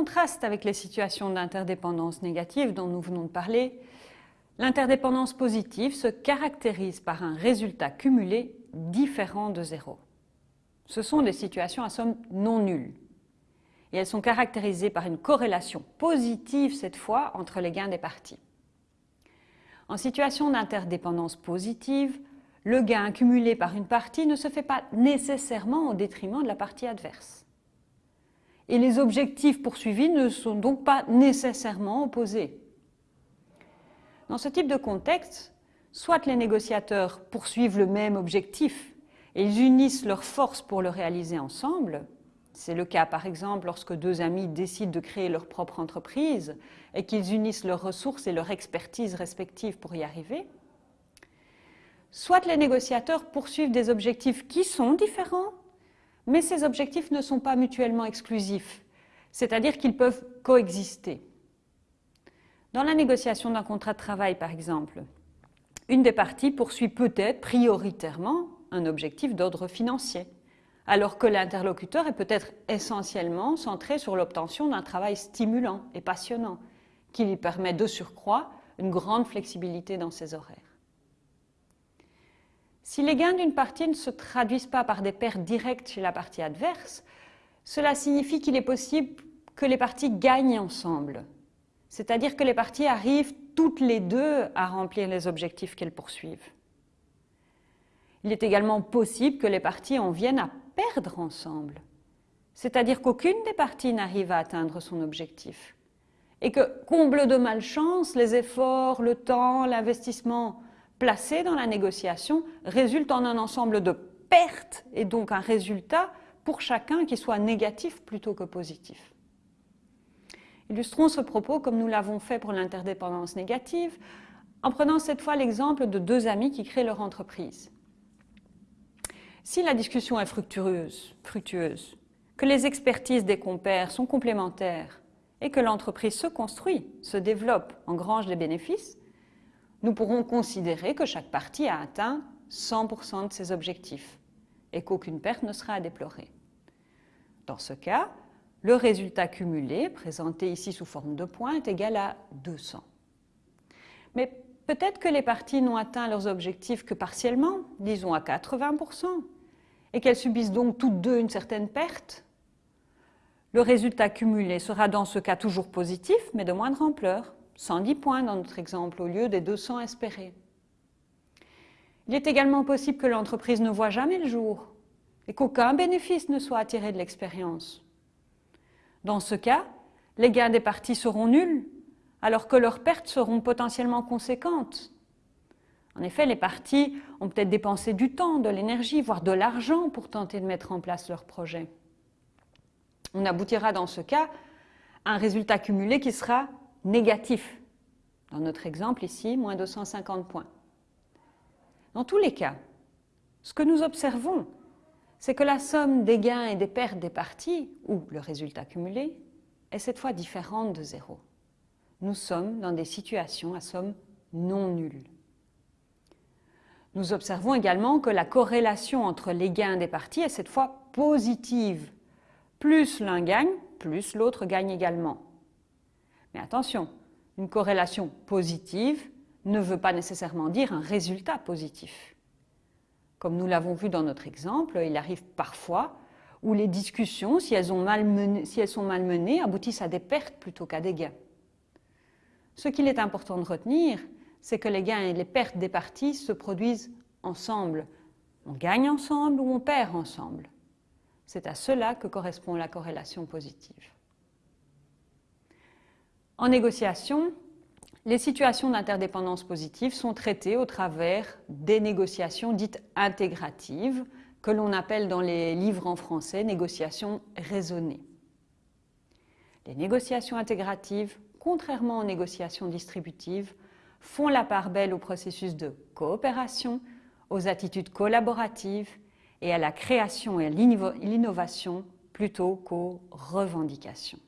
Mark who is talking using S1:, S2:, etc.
S1: contraste avec les situations d'interdépendance négative dont nous venons de parler, l'interdépendance positive se caractérise par un résultat cumulé différent de zéro. Ce sont des situations à somme non nulle. Et elles sont caractérisées par une corrélation positive cette fois entre les gains des parties. En situation d'interdépendance positive, le gain accumulé par une partie ne se fait pas nécessairement au détriment de la partie adverse. Et les objectifs poursuivis ne sont donc pas nécessairement opposés. Dans ce type de contexte, soit les négociateurs poursuivent le même objectif et ils unissent leurs forces pour le réaliser ensemble, c'est le cas par exemple lorsque deux amis décident de créer leur propre entreprise et qu'ils unissent leurs ressources et leur expertise respectives pour y arriver. Soit les négociateurs poursuivent des objectifs qui sont différents, mais ces objectifs ne sont pas mutuellement exclusifs, c'est-à-dire qu'ils peuvent coexister. Dans la négociation d'un contrat de travail par exemple, une des parties poursuit peut-être prioritairement un objectif d'ordre financier alors que l'interlocuteur est peut-être essentiellement centré sur l'obtention d'un travail stimulant et passionnant, qui lui permet de surcroît une grande flexibilité dans ses horaires. Si les gains d'une partie ne se traduisent pas par des pertes directes chez la partie adverse, cela signifie qu'il est possible que les parties gagnent ensemble, c'est-à-dire que les parties arrivent toutes les deux à remplir les objectifs qu'elles poursuivent. Il est également possible que les parties en viennent à perdre ensemble. C'est-à-dire qu'aucune des parties n'arrive à atteindre son objectif. Et que, comble de malchance, les efforts, le temps, l'investissement placés dans la négociation résultent en un ensemble de pertes et donc un résultat pour chacun qui soit négatif plutôt que positif. Illustrons ce propos comme nous l'avons fait pour l'interdépendance négative en prenant cette fois l'exemple de deux amis qui créent leur entreprise. Si la discussion est fructueuse, fructueuse, que les expertises des compères sont complémentaires et que l'entreprise se construit, se développe, engrange des bénéfices, nous pourrons considérer que chaque partie a atteint 100% de ses objectifs et qu'aucune perte ne sera à déplorer. Dans ce cas, le résultat cumulé, présenté ici sous forme de points, est égal à 200. Mais Peut-être que les parties n'ont atteint leurs objectifs que partiellement, disons à 80%, et qu'elles subissent donc toutes deux une certaine perte. Le résultat cumulé sera dans ce cas toujours positif, mais de moindre ampleur, 110 points dans notre exemple, au lieu des 200 espérés. Il est également possible que l'entreprise ne voit jamais le jour et qu'aucun bénéfice ne soit attiré de l'expérience. Dans ce cas, les gains des parties seront nuls alors que leurs pertes seront potentiellement conséquentes. En effet, les parties ont peut-être dépensé du temps, de l'énergie, voire de l'argent pour tenter de mettre en place leur projet. On aboutira dans ce cas à un résultat cumulé qui sera négatif. Dans notre exemple ici, moins 250 points. Dans tous les cas, ce que nous observons, c'est que la somme des gains et des pertes des parties, ou le résultat cumulé, est cette fois différente de zéro nous sommes dans des situations à somme non nulle. Nous observons également que la corrélation entre les gains des parties est cette fois positive. Plus l'un gagne, plus l'autre gagne également. Mais attention, une corrélation positive ne veut pas nécessairement dire un résultat positif. Comme nous l'avons vu dans notre exemple, il arrive parfois où les discussions, si elles, si elles sont mal menées, aboutissent à des pertes plutôt qu'à des gains. Ce qu'il est important de retenir, c'est que les gains et les pertes des parties se produisent ensemble. On gagne ensemble ou on perd ensemble. C'est à cela que correspond la corrélation positive. En négociation, les situations d'interdépendance positive sont traitées au travers des négociations dites intégratives, que l'on appelle dans les livres en français négociations raisonnées. Les négociations intégratives contrairement aux négociations distributives, font la part belle au processus de coopération, aux attitudes collaboratives et à la création et à l'innovation plutôt qu'aux revendications.